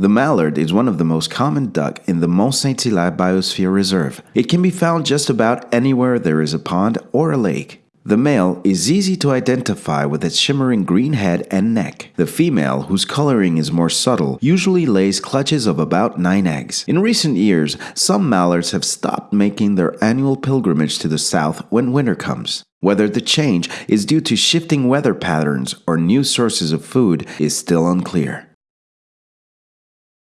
The mallard is one of the most common duck in the Mont Saint-Hilaire Biosphere Reserve. It can be found just about anywhere there is a pond or a lake. The male is easy to identify with its shimmering green head and neck. The female, whose coloring is more subtle, usually lays clutches of about 9 eggs. In recent years, some mallards have stopped making their annual pilgrimage to the south when winter comes. Whether the change is due to shifting weather patterns or new sources of food is still unclear.